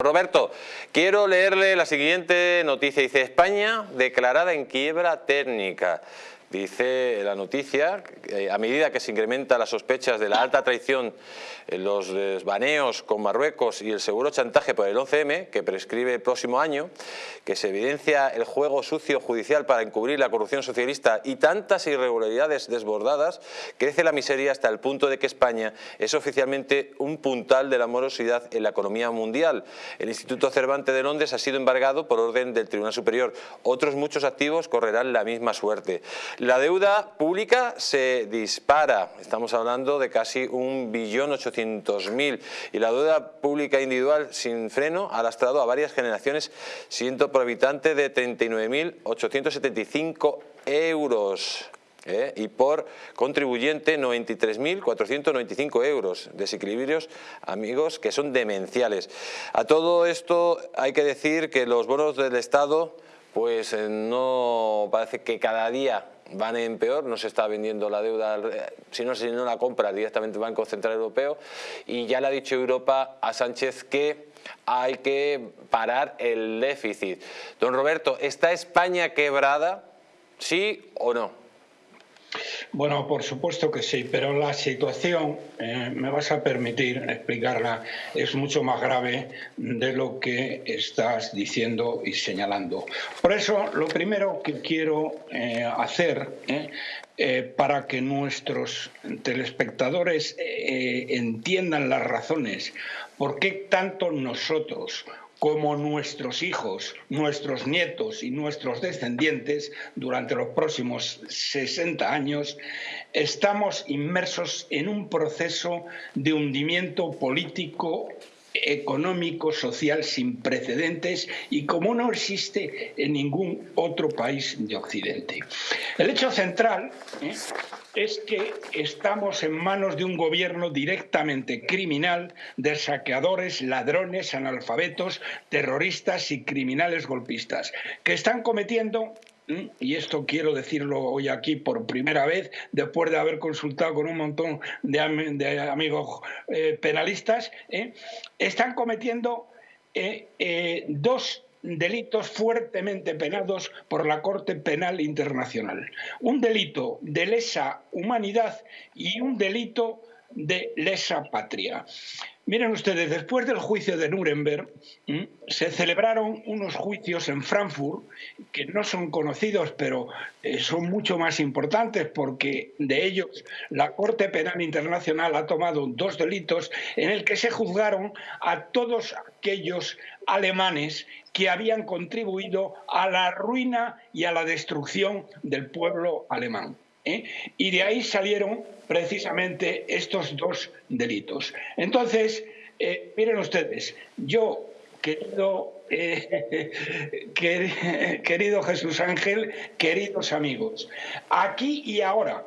Roberto, quiero leerle la siguiente noticia. Dice, España declarada en quiebra técnica. Dice la noticia, a medida que se incrementan las sospechas de la alta traición, los desbaneos con Marruecos y el seguro chantaje por el 11M, que prescribe el próximo año, que se evidencia el juego sucio judicial para encubrir la corrupción socialista y tantas irregularidades desbordadas, crece la miseria hasta el punto de que España es oficialmente un puntal de la morosidad en la economía mundial. El Instituto Cervantes de Londres ha sido embargado por orden del Tribunal Superior. Otros muchos activos correrán la misma suerte. La deuda pública se dispara, estamos hablando de casi un billón ochocientos mil y la deuda pública individual sin freno ha lastrado a varias generaciones, siendo por habitante de 39.875 euros. ¿eh? y por contribuyente 93.495 euros. Desequilibrios, amigos, que son demenciales. A todo esto hay que decir que los bonos del Estado pues eh, no parece que cada día van en peor, no se está vendiendo la deuda, si no, si no la compra directamente el Banco Central Europeo y ya le ha dicho Europa a Sánchez que hay que parar el déficit. Don Roberto, ¿está España quebrada? ¿Sí o no? Bueno, por supuesto que sí, pero la situación, eh, me vas a permitir explicarla, es mucho más grave de lo que estás diciendo y señalando. Por eso, lo primero que quiero eh, hacer eh, para que nuestros telespectadores entiendan las razones por qué tanto nosotros como nuestros hijos, nuestros nietos y nuestros descendientes durante los próximos 60 años, estamos inmersos en un proceso de hundimiento político económico, social sin precedentes y como no existe en ningún otro país de Occidente. El hecho central ¿eh? Es que estamos en manos de un gobierno directamente criminal de saqueadores, ladrones, analfabetos, terroristas y criminales golpistas, que están cometiendo y esto quiero decirlo hoy aquí por primera vez, después de haber consultado con un montón de, amigos eh, penalistas, ¿eh? están cometiendo eh, dos delitos fuertemente penados por la Corte Penal Internacional. Un delito de lesa humanidad y un delito de lesa patria. Miren ustedes, después del juicio de Nuremberg se celebraron unos juicios en Frankfurt que no son conocidos, pero eh, son mucho más importantes porque de ellos la Corte Penal Internacional ha tomado dos delitos en el que se juzgaron a todos aquellos alemanes que habían contribuido a la ruina y a la destrucción del pueblo alemán. ¿Eh? Y de ahí salieron precisamente estos dos delitos. Entonces, eh, miren ustedes, yo, querido, eh, querido Jesús Ángel, queridos amigos, aquí y ahora,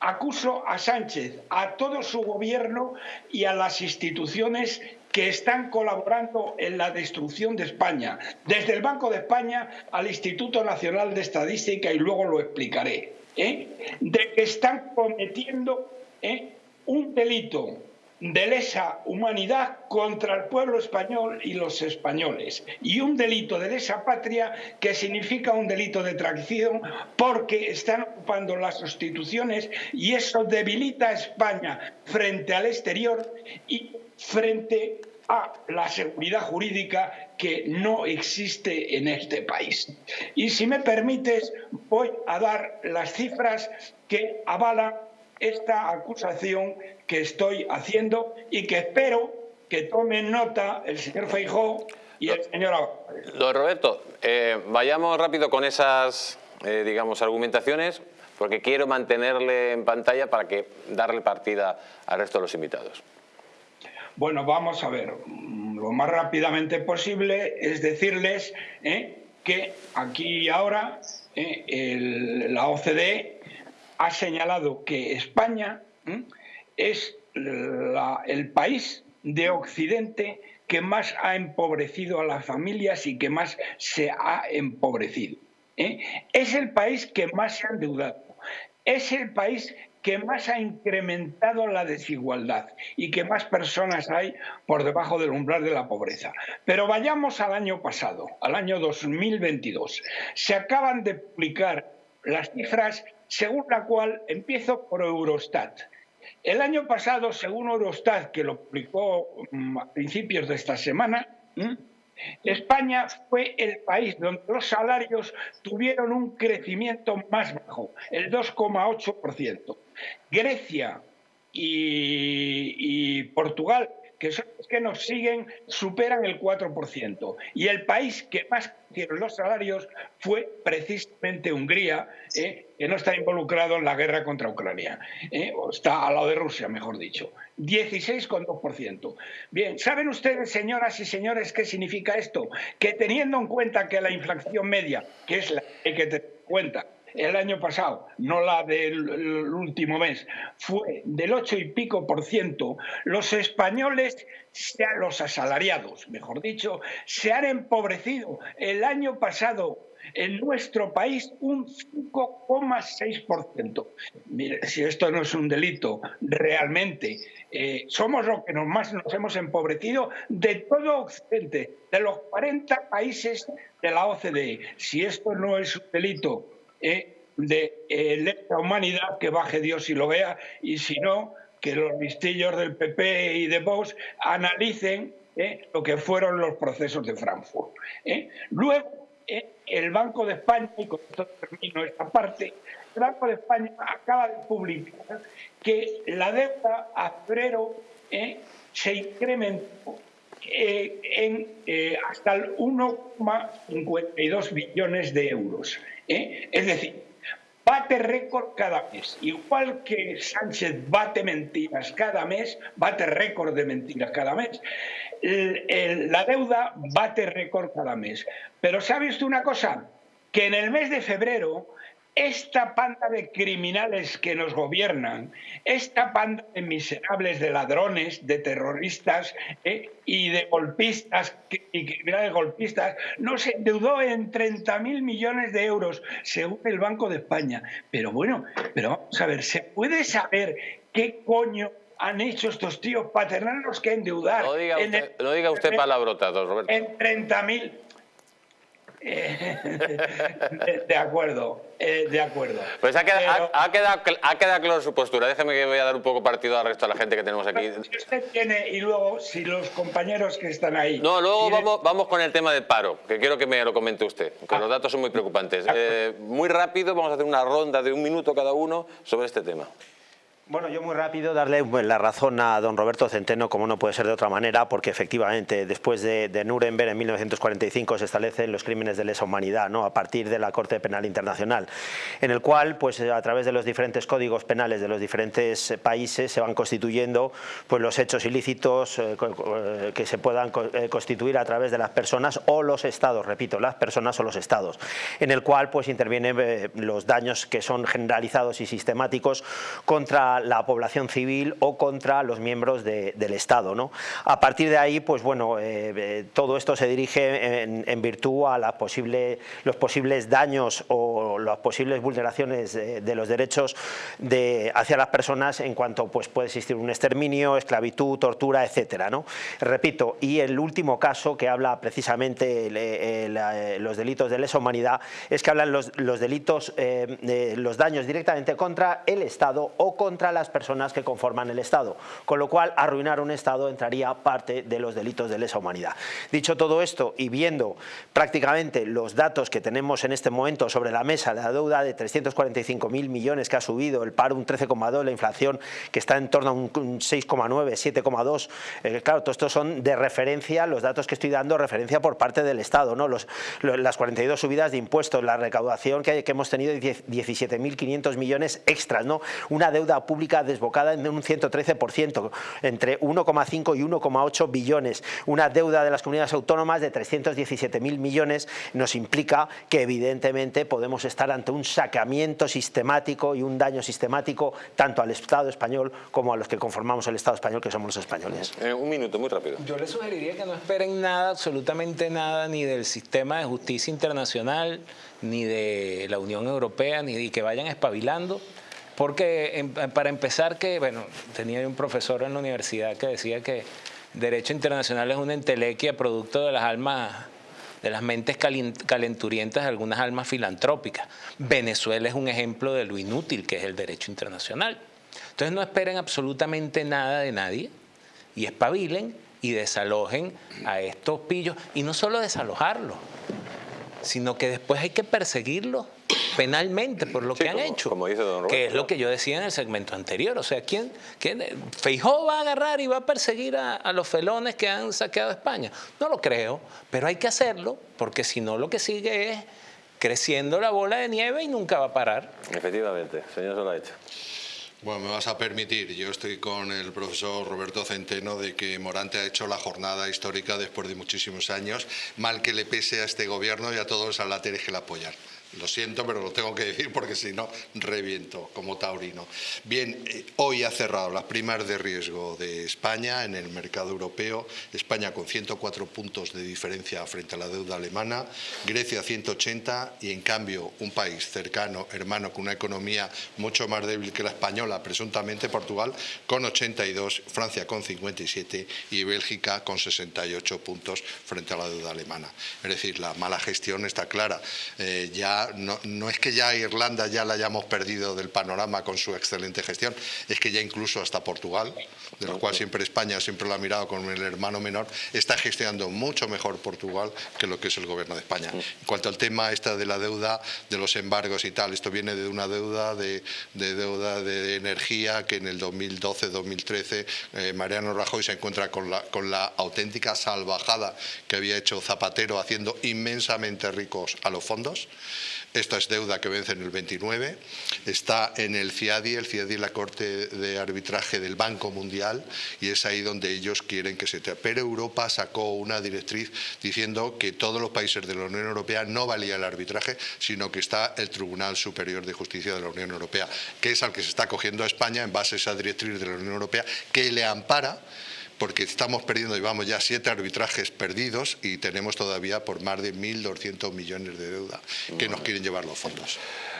acuso a Sánchez, a todo su gobierno y a las instituciones que están colaborando en la destrucción de España, desde el Banco de España al Instituto Nacional de Estadística y luego lo explicaré. ¿Eh? de que están cometiendo ¿eh? un delito de lesa humanidad contra el pueblo español y los españoles y un delito de lesa patria que significa un delito de traición porque están ocupando las instituciones y eso debilita a España frente al exterior y frente a la seguridad jurídica que no existe en este país. Y si me permites, voy a dar las cifras que avalan esta acusación que estoy haciendo y que espero que tomen nota el señor Feijó y el señor Don Roberto, eh, vayamos rápido con esas, eh, digamos, argumentaciones, porque quiero mantenerle en pantalla para que darle partida al resto de los invitados. Bueno, vamos a ver, lo más rápidamente posible es decirles eh, que aquí y ahora eh, la OCDE ha señalado que España eh, es el país de Occidente que más ha empobrecido a las familias y que más se ha empobrecido. Es el país que más se ha endeudado. Es el país que más ha incrementado la desigualdad y que más personas hay por debajo del umbral de la pobreza. Pero vayamos al año pasado, al año 2022. Se acaban de publicar las cifras según la cual empiezo por Eurostat. El año pasado, según Eurostat, que lo publicó mm, a principios de esta semana, España fue el país donde los salarios tuvieron un crecimiento más bajo, el 2,8%. Grecia y, Portugal que son los que nos siguen, superan el 4%. Y el país que más crecieron los salarios fue precisamente Hungría, ¿eh? que no está involucrado en la guerra contra Ucrania, ¿eh? o está al lado de Rusia, mejor dicho. 16,2%. Bien, ¿saben ustedes, señoras y señores, qué significa esto? Que teniendo en cuenta que la inflación media, que es la que hay que tener en cuenta, el año pasado, no la del último mes, fue del 8 y pico por ciento, los españoles, los asalariados, mejor dicho, se han empobrecido el año pasado en nuestro país un 5,6%. Mire, si esto no es un delito, realmente eh, somos los que más nos hemos empobrecido de todo Occidente, de los 40 países de la OCDE. Si esto no es un delito eh, de eh, la humanidad, que baje Dios y lo vea, y si no, que los listillos del PP y de Vox analicen eh, lo que fueron los procesos de Frankfurt. Luego, el Banco de España, y con esto termino esta parte, el Banco de España acaba de publicar que la deuda a febrero se incrementó en hasta el 1,52 billones de euros. ¿eh? Es decir, bate récord cada mes. Igual que Sánchez bate mentiras cada mes, bate récord de mentiras cada mes. la deuda bate récord cada mes. Pero ¿sabe usted una cosa? Que en el mes de febrero esta panda de criminales que nos gobiernan, esta panda de miserables, de ladrones, de terroristas eh, y de golpistas y criminales golpistas, nos endeudó en 30.000 millones de euros, según el Banco de España. Pero bueno, pero vamos a ver, ¿se puede saber qué coño han hecho estos tíos para tenernos que endeudar? No diga usted, no diga usted palabrotas, Roberto. En 30.000 de, acuerdo, eh, de acuerdo. Pues ha quedado, ha, quedado, ha quedado claro su postura. Déjeme que voy a dar un poco partido al resto de la gente que tenemos aquí. Si usted tiene, y luego, si los compañeros que están ahí... No, luego vamos, vamos con el tema del paro, que quiero que me lo comente usted, que los ah. datos son muy preocupantes. Eh, muy rápido, vamos a hacer una ronda de un minuto cada uno sobre este tema. Bueno, yo muy rápido darle pues, la razón a don Roberto Centeno, como no puede ser de otra manera, porque efectivamente después de, Nuremberg en 1945 se establecen los crímenes de lesa humanidad, ¿no? a partir de la Corte Penal Internacional, en el cual pues a través de los diferentes códigos penales de los diferentes países se van constituyendo pues, los hechos ilícitos eh, eh, que se puedan eh, constituir a través de las personas o los estados, repito, las personas o los estados, en el cual pues intervienen los daños que son generalizados y sistemáticos contra la población civil o contra los miembros del Estado. ¿no? A partir de ahí, pues bueno, eh, eh, todo esto se dirige en, virtud a los posibles daños o las posibles vulneraciones de, los derechos de, hacia las personas en cuanto pues, puede existir un exterminio, esclavitud, tortura, etcétera. ¿no? Repito, y el último caso que habla precisamente eh, los delitos de lesa humanidad es que hablan los, los delitos, los daños directamente contra el Estado o contra las personas que conforman el Estado, con lo cual arruinar un Estado entraría parte de los delitos de lesa humanidad. Dicho todo esto y viendo prácticamente los datos que tenemos en este momento sobre la mesa, la deuda de 345.000 millones que ha subido, el paro un 13,2, la inflación que está en torno a un 6,9, 7,2, eh, claro, todo esto son de referencia, los datos que estoy dando, referencia por parte del Estado, ¿no? Los, las 42 subidas de impuestos, la recaudación que, que hemos tenido de 17.500 millones extras, ¿no? Una deuda pública desbocada en un 113%, entre 1,5 y 1,8 billones. Una deuda de las comunidades autónomas de 317.000 millones nos implica que evidentemente podemos estar ante un saqueamiento sistemático y un daño sistemático tanto al Estado español como a los que conformamos el Estado español, que somos los españoles. Eh, un minuto, muy rápido. Yo les sugeriría que no esperen nada, absolutamente nada, ni del sistema de justicia internacional, ni de la Unión Europea, ni de que vayan espabilando Porque em, para empezar que, bueno, tenía un profesor en la universidad que decía que derecho internacional es una entelequia producto de las almas de las mentes calenturientas de algunas almas filantrópicas. Venezuela es un ejemplo de lo inútil que es el derecho internacional. Entonces no esperen absolutamente nada de nadie y espabilen y desalojen a estos pillos. Y no solo desalojarlos, sino que después hay que perseguirlos penalmente por lo que han hecho. Como dice don Roberto. Que es lo que yo decía en el segmento anterior. O sea, ¿quién, quién Feijó va a agarrar y va a perseguir a, a, los felones que han saqueado España? No lo creo, pero hay que hacerlo porque si no lo que sigue es creciendo la bola de nieve y nunca va a parar. Efectivamente, señor Solaich. Bueno, me vas a permitir, yo estoy con el profesor Roberto Centeno de que Morante ha hecho la jornada histórica después de muchísimos años, mal que le pese a este gobierno y a todos los alateres que le apoyan. Lo siento, pero lo tengo que decir porque si no, reviento como taurino. Bien, eh, hoy ha cerrado las primas de riesgo de España en el mercado europeo. España con 104 puntos de diferencia frente a la deuda alemana, Grecia 180 y en cambio un país cercano, hermano, con una economía mucho más débil que la española, presuntamente Portugal, con 82, Francia con 57 y Bélgica con 68 puntos frente a la deuda alemana. Es decir, la mala gestión está clara. Eh, ya no, es que ya Irlanda ya la hayamos perdido del panorama con su excelente gestión, es que ya incluso hasta Portugal, de lo cual siempre España siempre lo ha mirado como el hermano menor, está gestionando mucho mejor Portugal que lo que es el gobierno de España. En cuanto al tema esta de la deuda, de los embargos y tal, esto viene de una deuda de, deuda de energía que en el 2012-2013 eh, Mariano Rajoy se encuentra con la, con la auténtica salvajada que había hecho Zapatero haciendo inmensamente ricos a los fondos. Esta es deuda que vence en el 29, está en el CIADI, el CIADI es la Corte de Arbitraje del Banco Mundial y es ahí donde ellos quieren que se... Pero Europa sacó una directriz diciendo que todos los países de la Unión Europea no valía el arbitraje, sino que está el Tribunal Superior de Justicia de la Unión Europea, que es al que se está cogiendo a España en base a esa directriz de la Unión Europea, que le ampara porque estamos perdiendo, llevamos ya siete arbitrajes perdidos y tenemos todavía por más de 1.200 millones de deuda que nos quieren llevar los fondos.